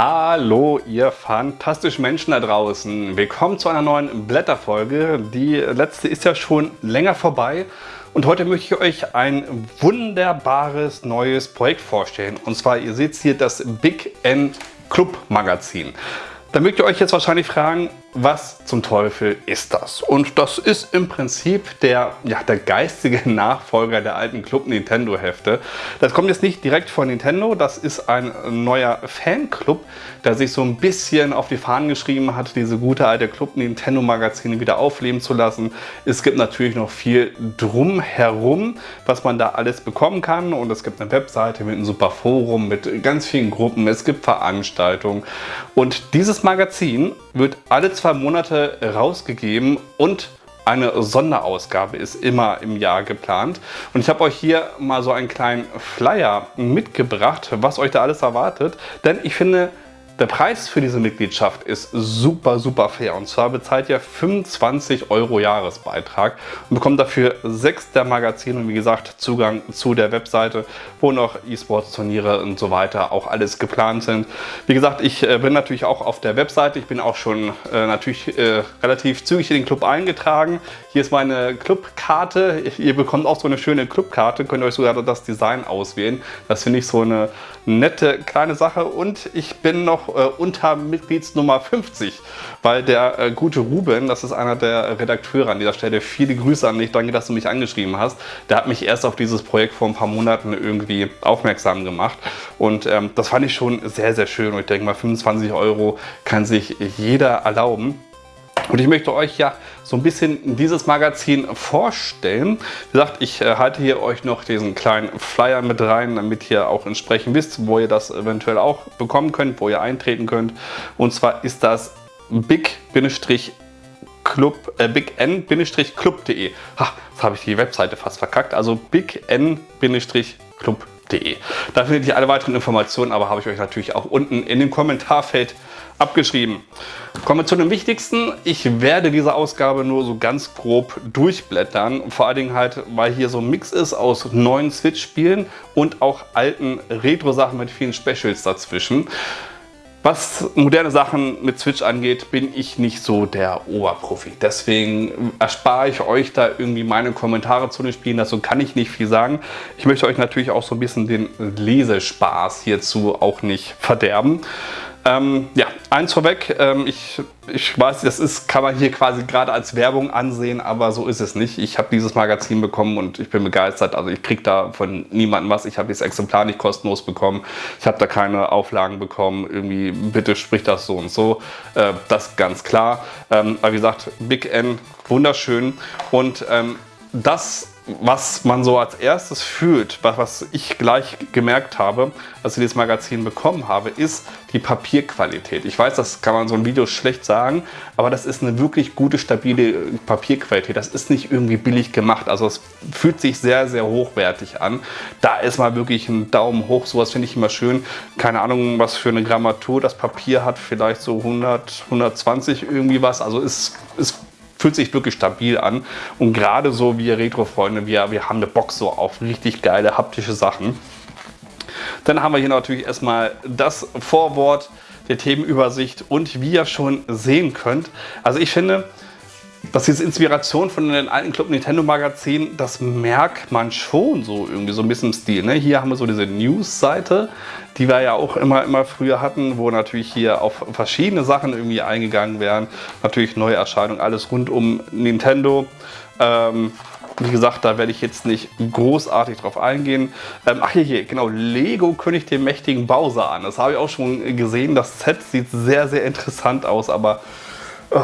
Hallo, ihr fantastischen Menschen da draußen. Willkommen zu einer neuen Blätterfolge. Die letzte ist ja schon länger vorbei. Und heute möchte ich euch ein wunderbares neues Projekt vorstellen. Und zwar, ihr seht hier das Big N Club Magazin. Da mögt ihr euch jetzt wahrscheinlich fragen, was zum Teufel ist das? Und das ist im Prinzip der, ja, der geistige Nachfolger der alten Club Nintendo Hefte. Das kommt jetzt nicht direkt von Nintendo, das ist ein neuer Fanclub, der sich so ein bisschen auf die Fahnen geschrieben hat, diese gute alte Club Nintendo Magazine wieder aufleben zu lassen. Es gibt natürlich noch viel drumherum, was man da alles bekommen kann und es gibt eine Webseite mit einem super Forum, mit ganz vielen Gruppen, es gibt Veranstaltungen und dieses Magazin wird alle zwei Monate rausgegeben und eine Sonderausgabe ist immer im Jahr geplant. Und ich habe euch hier mal so einen kleinen Flyer mitgebracht, was euch da alles erwartet. Denn ich finde, der Preis für diese Mitgliedschaft ist super, super fair. Und zwar bezahlt ihr 25 Euro Jahresbeitrag und bekommt dafür sechs der Magazine und wie gesagt Zugang zu der Webseite, wo noch E-Sports-Turniere und so weiter auch alles geplant sind. Wie gesagt, ich äh, bin natürlich auch auf der Webseite. Ich bin auch schon äh, natürlich äh, relativ zügig in den Club eingetragen. Hier ist meine Clubkarte. Ihr bekommt auch so eine schöne Clubkarte. Könnt ihr euch sogar das Design auswählen. Das finde ich so eine nette kleine Sache. Und ich bin noch äh, unter Mitgliedsnummer 50, weil der äh, gute Ruben, das ist einer der Redakteure an dieser Stelle, viele Grüße an dich, danke, dass du mich angeschrieben hast. Der hat mich erst auf dieses Projekt vor ein paar Monaten irgendwie aufmerksam gemacht und ähm, das fand ich schon sehr, sehr schön und ich denke mal 25 Euro kann sich jeder erlauben. Und ich möchte euch ja so ein bisschen dieses Magazin vorstellen. Wie gesagt, ich äh, halte hier euch noch diesen kleinen Flyer mit rein, damit ihr auch entsprechend wisst, wo ihr das eventuell auch bekommen könnt, wo ihr eintreten könnt. Und zwar ist das big-club, äh, bign-club.de. Jetzt habe ich die Webseite fast verkackt. Also bign-club.de. Da findet ihr alle weiteren Informationen, aber habe ich euch natürlich auch unten in dem Kommentarfeld abgeschrieben. Kommen wir zu dem Wichtigsten. Ich werde diese Ausgabe nur so ganz grob durchblättern. Vor allen Dingen halt, weil hier so ein Mix ist aus neuen Switch-Spielen und auch alten Retro-Sachen mit vielen Specials dazwischen. Was moderne Sachen mit Switch angeht, bin ich nicht so der Oberprofi. Deswegen erspare ich euch da irgendwie meine Kommentare zu den Spielen. Dazu kann ich nicht viel sagen. Ich möchte euch natürlich auch so ein bisschen den Lesespaß hierzu auch nicht verderben. Ähm, ja, eins vorweg, ähm, ich, ich weiß, das ist, kann man hier quasi gerade als Werbung ansehen, aber so ist es nicht. Ich habe dieses Magazin bekommen und ich bin begeistert. Also ich kriege da von niemandem was. Ich habe dieses Exemplar nicht kostenlos bekommen. Ich habe da keine Auflagen bekommen. Irgendwie, bitte sprich das so und so. Äh, das ganz klar. Ähm, aber wie gesagt, Big N, wunderschön. Und ähm, das was man so als erstes fühlt, was ich gleich gemerkt habe, als ich dieses Magazin bekommen habe, ist die Papierqualität. Ich weiß, das kann man so ein Video schlecht sagen, aber das ist eine wirklich gute, stabile Papierqualität. Das ist nicht irgendwie billig gemacht. Also es fühlt sich sehr, sehr hochwertig an. Da ist mal wirklich ein Daumen hoch. Sowas finde ich immer schön. Keine Ahnung, was für eine Grammatur das Papier hat. Vielleicht so 100, 120 irgendwie was. Also es ist fühlt sich wirklich stabil an. Und gerade so wir Retro-Freunde, wir, wir haben eine Box so auf richtig geile haptische Sachen. Dann haben wir hier natürlich erstmal das Vorwort der Themenübersicht und wie ihr schon sehen könnt, also ich finde, das ist Inspiration von den alten Club Nintendo Magazinen, das merkt man schon so irgendwie so ein bisschen im Stil. Ne? Hier haben wir so diese News-Seite, die wir ja auch immer, immer früher hatten, wo natürlich hier auf verschiedene Sachen irgendwie eingegangen werden. Natürlich neue Erscheinungen, alles rund um Nintendo. Ähm, wie gesagt, da werde ich jetzt nicht großartig drauf eingehen. Ähm, ach hier, hier, genau, Lego kündigt den mächtigen Bowser an. Das habe ich auch schon gesehen. Das Set sieht sehr, sehr interessant aus, aber Oh,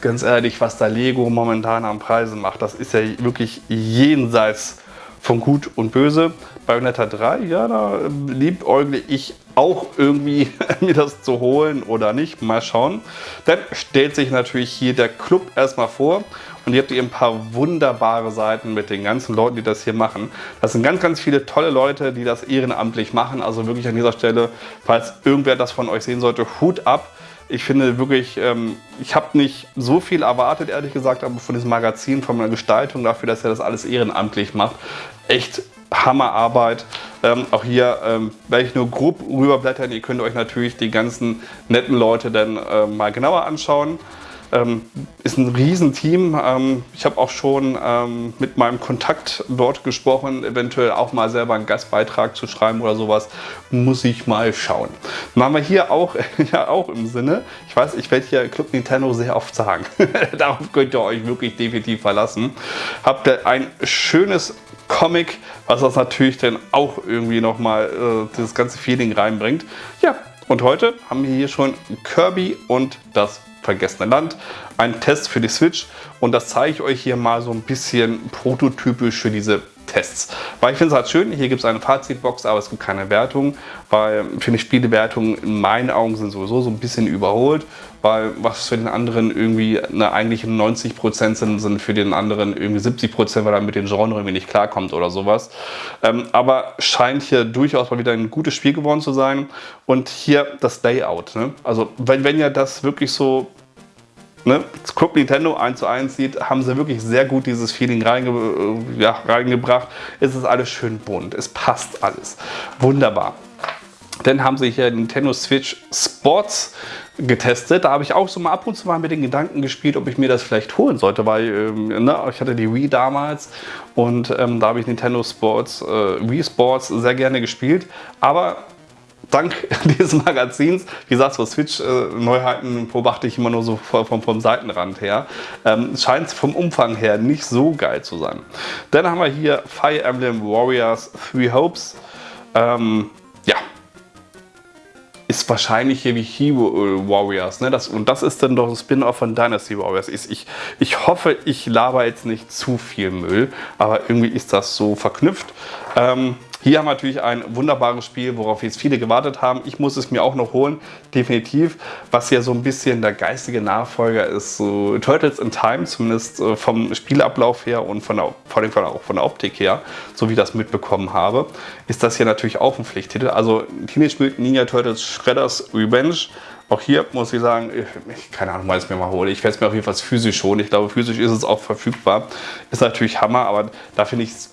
ganz ehrlich, was da Lego momentan am Preisen macht, das ist ja wirklich jenseits von Gut und Böse. Bayonetta 3, ja, da liebäugle ich auch irgendwie mir das zu holen oder nicht. Mal schauen. Dann stellt sich natürlich hier der Club erstmal vor und ihr habt hier ein paar wunderbare Seiten mit den ganzen Leuten, die das hier machen. Das sind ganz, ganz viele tolle Leute, die das ehrenamtlich machen. Also wirklich an dieser Stelle, falls irgendwer das von euch sehen sollte, Hut ab. Ich finde wirklich, ähm, ich habe nicht so viel erwartet, ehrlich gesagt, aber von diesem Magazin, von meiner Gestaltung dafür, dass er das alles ehrenamtlich macht, echt Hammerarbeit. Ähm, auch hier ähm, werde ich nur grob rüberblättern. Ihr könnt euch natürlich die ganzen netten Leute dann äh, mal genauer anschauen. Ähm, ist ein Riesenteam. Ähm, ich habe auch schon ähm, mit meinem Kontakt dort gesprochen, eventuell auch mal selber einen Gastbeitrag zu schreiben oder sowas. Muss ich mal schauen. Machen wir hier auch, ja, auch im Sinne. Ich weiß, ich werde hier Club Nintendo sehr oft sagen. Darauf könnt ihr euch wirklich definitiv verlassen. Habt ihr ein schönes Comic, was das natürlich dann auch irgendwie nochmal äh, das ganze Feeling reinbringt. Ja, und heute haben wir hier schon Kirby und das vergessene Land. Ein Test für die Switch und das zeige ich euch hier mal so ein bisschen prototypisch für diese Tests. Weil ich finde es halt schön, hier gibt es eine Fazitbox, aber es gibt keine Wertung, weil für mich Spielewertungen in meinen Augen sind sowieso so ein bisschen überholt, weil was für den anderen irgendwie eine eigentlich 90% sind, sind für den anderen irgendwie 70%, weil er mit den Genre irgendwie nicht klarkommt oder sowas. Ähm, aber scheint hier durchaus mal wieder ein gutes Spiel geworden zu sein. Und hier das Layout. Ne? Also wenn, wenn ihr das wirklich so ne, Club Nintendo 1 zu 1 sieht, haben sie wirklich sehr gut dieses Feeling reinge äh, ja, reingebracht. Es ist alles schön bunt, es passt alles. Wunderbar. Dann haben sie hier Nintendo Switch Sports getestet. Da habe ich auch so mal ab und zu mal mit den Gedanken gespielt, ob ich mir das vielleicht holen sollte, weil ähm, ne, ich hatte die Wii damals und ähm, da habe ich Nintendo Sports, äh, Wii Sports sehr gerne gespielt. Aber dank dieses Magazins, wie gesagt, so Switch-Neuheiten beobachte ich immer nur so vom, vom Seitenrand her, ähm, scheint vom Umfang her nicht so geil zu sein. Dann haben wir hier Fire Emblem Warriors Three Hopes. Ähm, ja, ist wahrscheinlich hier wie Hero Warriors. Ne? Das, und das ist dann doch ein Spin-off von Dynasty Warriors. Ich, ich, ich hoffe, ich laber jetzt nicht zu viel Müll, aber irgendwie ist das so verknüpft. Ähm, hier haben wir natürlich ein wunderbares Spiel, worauf jetzt viele gewartet haben. Ich muss es mir auch noch holen, definitiv. Was ja so ein bisschen der geistige Nachfolger ist, so Turtles in Time, zumindest äh, vom Spielablauf her und von der, vor allem auch von der Optik her, so wie ich das mitbekommen habe, ist das hier natürlich auch ein Pflichttitel. Also Teenage Mutant Ninja Turtles Shredders Revenge auch hier muss ich sagen, ich, keine Ahnung, weil ich mir mal hole. Ich werde es mir auf jeden Fall physisch holen. Ich glaube, physisch ist es auch verfügbar. Ist natürlich Hammer, aber da finde ich es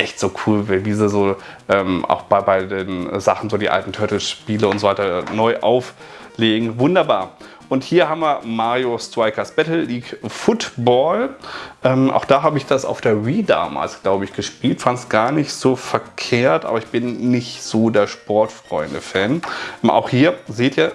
echt so cool, wie sie so ähm, auch bei, bei den Sachen, so die alten Turtles-Spiele und so weiter neu auflegen. Wunderbar. Und hier haben wir Mario Strikers Battle League Football. Ähm, auch da habe ich das auf der Wii damals, glaube ich, gespielt. Fand es gar nicht so verkehrt, aber ich bin nicht so der Sportfreunde-Fan. Ähm, auch hier seht ihr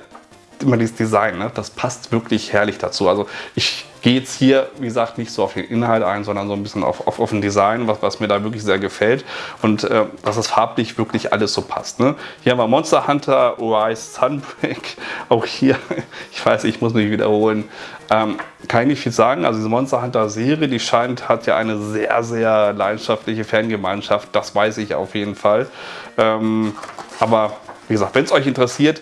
immer dieses Design, ne? das passt wirklich herrlich dazu. Also ich gehe jetzt hier, wie gesagt, nicht so auf den Inhalt ein, sondern so ein bisschen auf, auf, auf ein Design, was, was mir da wirklich sehr gefällt und äh, dass es farblich wirklich alles so passt. Ne? Hier haben wir Monster Hunter Rise Sunbreak. Auch hier, ich weiß, ich muss mich wiederholen, ähm, kann ich nicht viel sagen. Also diese Monster Hunter Serie, die scheint, hat ja eine sehr, sehr leidenschaftliche Fangemeinschaft. Das weiß ich auf jeden Fall. Ähm, aber wie gesagt, wenn es euch interessiert,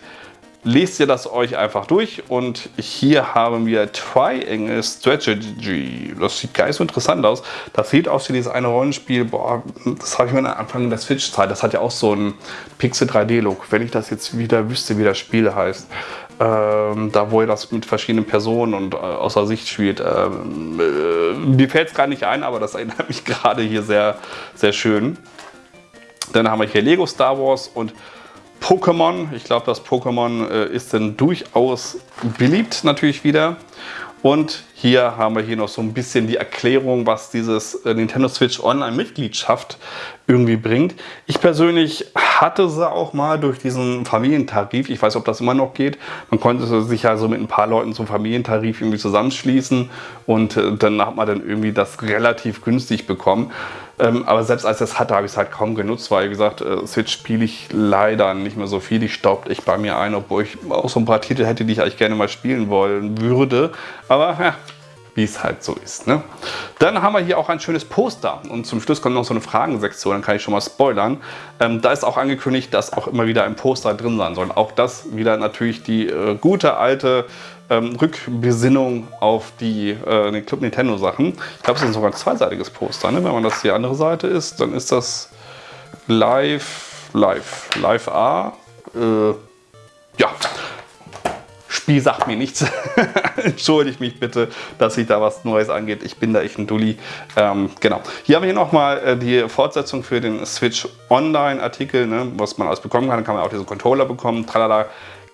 lest ihr das euch einfach durch und hier haben wir Triangle Strategy. Das sieht nicht so interessant aus. Das sieht aus wie dieses eine Rollenspiel, boah, das habe ich mir am Anfang der Switch-Zeit, das hat ja auch so einen Pixel 3D-Look. Wenn ich das jetzt wieder wüsste, wie das Spiel heißt. Ähm, da wo ihr das mit verschiedenen Personen und äh, außer Sicht spielt. Ähm, äh, mir fällt es gar nicht ein, aber das erinnert mich gerade hier sehr, sehr schön. Dann haben wir hier Lego Star Wars und Pokémon. Ich glaube, das Pokémon äh, ist dann durchaus beliebt natürlich wieder. Und hier haben wir hier noch so ein bisschen die Erklärung, was dieses äh, Nintendo Switch Online Mitgliedschaft irgendwie bringt. Ich persönlich hatte sie auch mal durch diesen Familientarif. Ich weiß, ob das immer noch geht. Man konnte sich ja so mit ein paar Leuten zum Familientarif irgendwie zusammenschließen und äh, dann hat man dann irgendwie das relativ günstig bekommen. Ähm, aber selbst als ich das hatte, habe ich es halt kaum genutzt, weil, wie gesagt, äh, Switch spiele ich leider nicht mehr so viel. Die staubt echt bei mir ein, obwohl ich auch so ein paar Titel hätte, die ich eigentlich gerne mal spielen wollen würde. Aber ja, wie es halt so ist. Ne? Dann haben wir hier auch ein schönes Poster und zum Schluss kommt noch so eine Fragensektion, dann kann ich schon mal spoilern. Ähm, da ist auch angekündigt, dass auch immer wieder ein Poster drin sein soll. Auch das wieder natürlich die äh, gute alte ähm, Rückbesinnung auf die äh, Club Nintendo Sachen. Ich glaube, es ist sogar ein zweiseitiges Poster. Ne? Wenn man das die andere Seite ist, dann ist das Live, Live, Live A. Äh, ja, Spiel sagt mir nichts. Entschuldigt mich bitte, dass sich da was Neues angeht. Ich bin da echt ein Dulli. Ähm, genau. Hier haben wir nochmal äh, die Fortsetzung für den Switch Online Artikel, ne, was man alles bekommen kann. Dann kann man auch diesen Controller bekommen. Tralala.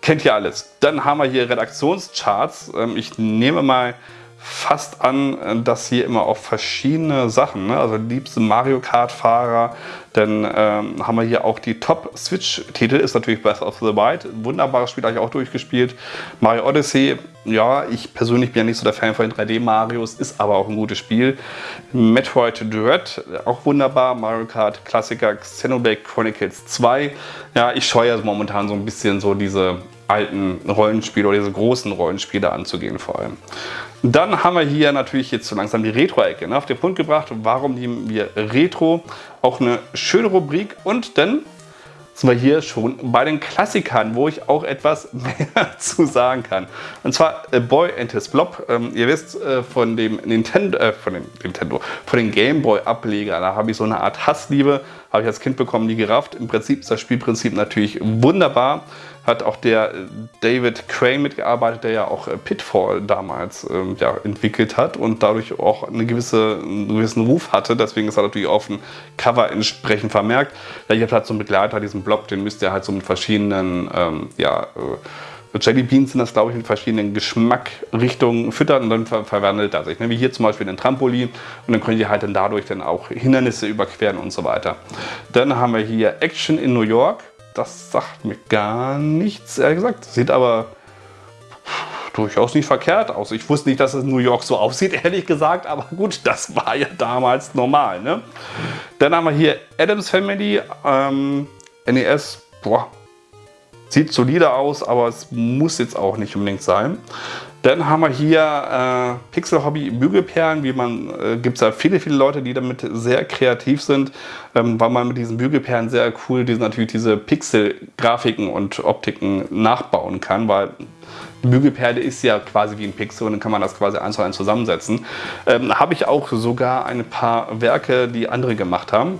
Kennt ihr alles. Dann haben wir hier Redaktionscharts. Ähm, ich nehme mal fast an, dass hier immer auf verschiedene Sachen, ne? also liebste Mario Kart Fahrer, dann ähm, haben wir hier auch die Top Switch Titel, ist natürlich Breath of the Wild, wunderbares Spiel, habe ich auch durchgespielt. Mario Odyssey, ja, ich persönlich bin ja nicht so der Fan von den 3D Marios, ist aber auch ein gutes Spiel. Metroid Dread, auch wunderbar, Mario Kart Klassiker, Xenoblade Chronicles 2, ja, ich scheue momentan so ein bisschen so diese alten Rollenspiele oder diese großen Rollenspiele anzugehen vor allem. Dann haben wir hier natürlich jetzt so langsam die Retro-Ecke ne, auf den Punkt gebracht. Warum nehmen wir Retro? Auch eine schöne Rubrik und dann sind wir hier schon bei den Klassikern, wo ich auch etwas mehr zu sagen kann. Und zwar A Boy and His Blob. Ähm, ihr wisst äh, von dem Nintendo, äh, von dem Nintendo, von den Gameboy Ableger, da habe ich so eine Art Hassliebe, habe ich als Kind bekommen, nie gerafft. Im Prinzip ist das Spielprinzip natürlich wunderbar hat auch der äh, David Crane mitgearbeitet, der ja auch äh, Pitfall damals ähm, ja, entwickelt hat und dadurch auch eine gewisse, einen gewissen Ruf hatte. Deswegen ist er natürlich auf dem Cover entsprechend vermerkt. Ja, ihr habt halt so einen Begleiter, diesen Blob, den müsst ihr halt so mit verschiedenen, ähm, ja, äh, Jelly Beans sind das, glaube ich, in verschiedenen Geschmackrichtungen füttern und dann ver verwandelt er sich. Ne? Wie hier zum Beispiel den Trampolin und dann könnt ihr halt dann dadurch dann auch Hindernisse überqueren und so weiter. Dann haben wir hier Action in New York das sagt mir gar nichts, ehrlich gesagt. Sieht aber durchaus nicht verkehrt aus. Ich wusste nicht, dass es in New York so aussieht, ehrlich gesagt, aber gut, das war ja damals normal. Ne? Dann haben wir hier Adams Family, ähm, NES, boah, sieht solide aus, aber es muss jetzt auch nicht unbedingt sein. Dann haben wir hier äh, Pixel Hobby Bügelperlen. Wie man äh, gibt es da viele, viele Leute, die damit sehr kreativ sind, ähm, weil man mit diesen Bügelperlen sehr cool diese, natürlich diese Pixel-Grafiken und Optiken nachbauen kann, weil die Bügelperle ist ja quasi wie ein Pixel und dann kann man das quasi eins zu eins zusammensetzen. Ähm, Habe ich auch sogar ein paar Werke, die andere gemacht haben.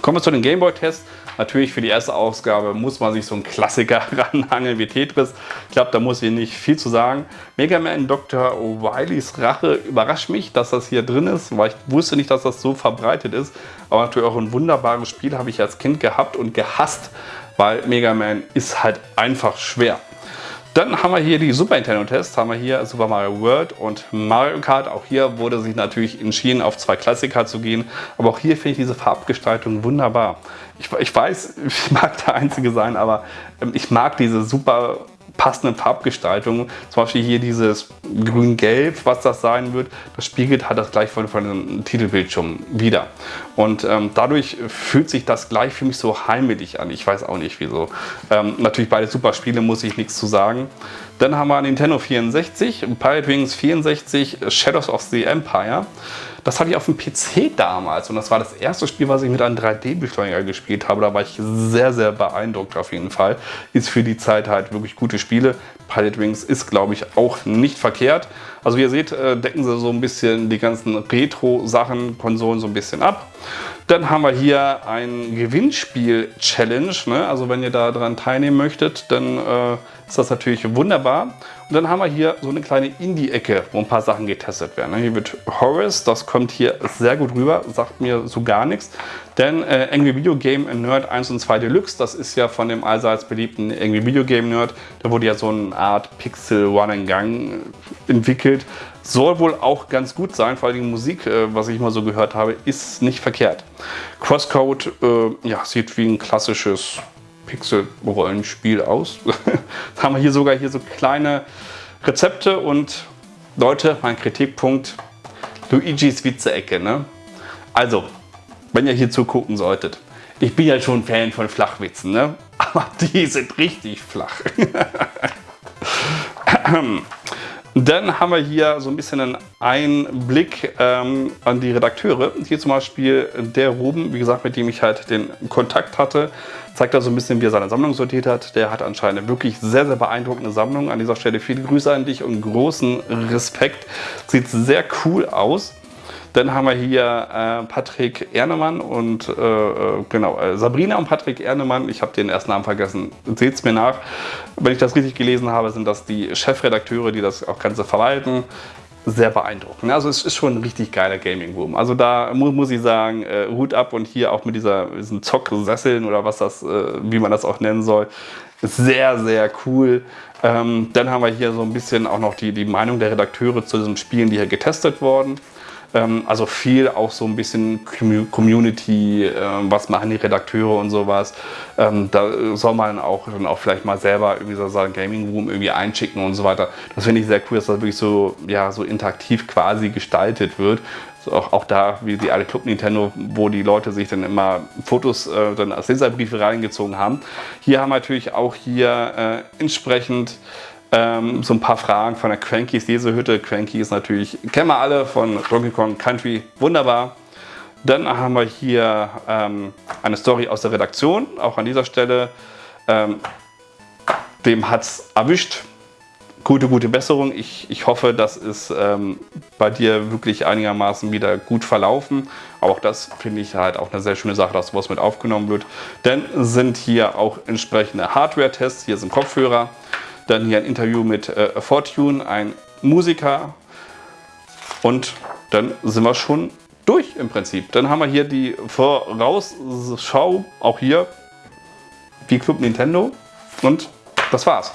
Kommen wir zu den Gameboy-Tests. Natürlich für die erste Ausgabe muss man sich so einen Klassiker ranhangeln wie Tetris. Ich glaube, da muss ich nicht viel zu sagen. Mega Man Dr. O'Reillys Rache überrascht mich, dass das hier drin ist, weil ich wusste nicht, dass das so verbreitet ist. Aber natürlich auch ein wunderbares Spiel habe ich als Kind gehabt und gehasst, weil Mega Man ist halt einfach schwer. Dann haben wir hier die Super Nintendo-Tests, haben wir hier Super Mario World und Mario Kart. Auch hier wurde sich natürlich entschieden, auf zwei Klassiker zu gehen. Aber auch hier finde ich diese Farbgestaltung wunderbar. Ich, ich weiß, ich mag der Einzige sein, aber ähm, ich mag diese super passenden Farbgestaltungen. Zum Beispiel hier dieses grün-gelb, was das sein wird, das spiegelt halt das gleich von, von dem Titelbildschirm wieder. Und ähm, dadurch fühlt sich das gleich für mich so heimelig an. Ich weiß auch nicht wieso. Ähm, natürlich beide super Spiele, muss ich nichts zu sagen. Dann haben wir Nintendo 64, Pirate Wings 64, Shadows of the Empire. Das hatte ich auf dem PC damals und das war das erste Spiel, was ich mit einem 3D-Beschleuniger gespielt habe. Da war ich sehr, sehr beeindruckt auf jeden Fall. Ist für die Zeit halt wirklich gute Spiele. Pilot Wings ist, glaube ich, auch nicht verkehrt. Also wie ihr seht, äh, decken sie so ein bisschen die ganzen Retro-Sachen, Konsolen so ein bisschen ab. Dann haben wir hier ein Gewinnspiel-Challenge. Ne? Also wenn ihr da dran teilnehmen möchtet, dann äh, ist das natürlich wunderbar. Und dann haben wir hier so eine kleine Indie-Ecke, wo ein paar Sachen getestet werden. Hier wird Horace, das kommt hier sehr gut rüber, sagt mir so gar nichts. Denn äh, Angry Video Game Nerd 1 und 2 Deluxe, das ist ja von dem allseits beliebten Angry Video Game Nerd, da wurde ja so eine Art Pixel One-and-Gang entwickelt. Soll wohl auch ganz gut sein, vor allem die Musik, äh, was ich mal so gehört habe, ist nicht verkehrt. Crosscode äh, ja, sieht wie ein klassisches Pixel-Rollenspiel aus. haben wir hier sogar hier so kleine Rezepte und Leute, mein Kritikpunkt, Luigis Witze-Ecke. Ne? Also, wenn ihr hier zugucken solltet, ich bin ja schon Fan von Flachwitzen, ne? aber die sind richtig flach. Dann haben wir hier so ein bisschen einen Einblick ähm, an die Redakteure. Hier zum Beispiel der Ruben, wie gesagt, mit dem ich halt den Kontakt hatte, zeigt da so ein bisschen, wie er seine Sammlung sortiert hat. Der hat anscheinend eine wirklich sehr, sehr beeindruckende Sammlung. An dieser Stelle viele Grüße an dich und großen Respekt. Sieht sehr cool aus. Dann haben wir hier äh, Patrick Ernemann und äh, äh genau, Sabrina und Patrick Ernemann. Ich habe den ersten Namen vergessen. Seht es mir nach. Wenn ich das richtig gelesen habe, sind das die Chefredakteure, die das auch Ganze verwalten sehr beeindruckend. Also es ist schon ein richtig geiler Gaming-Boom. Also da muss, muss ich sagen, äh, Hut ab und hier auch mit dieser, diesen Zock-Sesseln oder was das, äh, wie man das auch nennen soll, sehr, sehr cool. Ähm, dann haben wir hier so ein bisschen auch noch die, die Meinung der Redakteure zu diesen Spielen, die hier getestet wurden. Ähm, also viel auch so ein bisschen Community, ähm, was machen die Redakteure und sowas. Ähm, da soll man auch, dann auch vielleicht mal selber irgendwie so sagen Gaming Room irgendwie einschicken und so weiter. Das finde ich sehr cool, dass das wirklich so, ja, so interaktiv quasi gestaltet wird. So auch, auch da, wie die alte Club Nintendo, wo die Leute sich dann immer Fotos äh, dann als Leserbriefe reingezogen haben. Hier haben wir natürlich auch hier äh, entsprechend ähm, so ein paar Fragen von der Crankies Lesehütte. Cranky ist natürlich, kennen wir alle von Donkey Kong Country, wunderbar. Dann haben wir hier ähm, eine Story aus der Redaktion, auch an dieser Stelle. Ähm, dem hat es erwischt. Gute, gute Besserung. Ich, ich hoffe, das ist ähm, bei dir wirklich einigermaßen wieder gut verlaufen. Aber auch das finde ich halt auch eine sehr schöne Sache, dass sowas mit aufgenommen wird. Denn sind hier auch entsprechende Hardware-Tests. Hier sind Kopfhörer. Dann hier ein Interview mit äh, Fortune, ein Musiker. Und dann sind wir schon durch im Prinzip. Dann haben wir hier die Vorausschau, auch hier, wie Club Nintendo. Und das war's.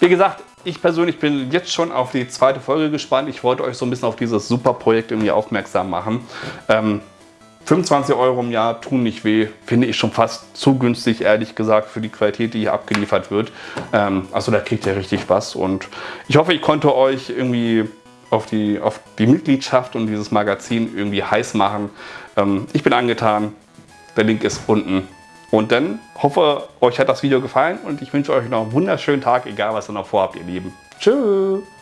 Wie gesagt, ich persönlich bin jetzt schon auf die zweite Folge gespannt. Ich wollte euch so ein bisschen auf dieses super Projekt irgendwie aufmerksam machen. Ähm, 25 Euro im Jahr tun nicht weh, finde ich schon fast zu günstig, ehrlich gesagt, für die Qualität, die hier abgeliefert wird. Ähm, also da kriegt ihr richtig was und ich hoffe, ich konnte euch irgendwie auf die, auf die Mitgliedschaft und dieses Magazin irgendwie heiß machen. Ähm, ich bin angetan, der Link ist unten. Und dann hoffe, euch hat das Video gefallen und ich wünsche euch noch einen wunderschönen Tag, egal was ihr noch vorhabt, ihr Lieben. Tschüss!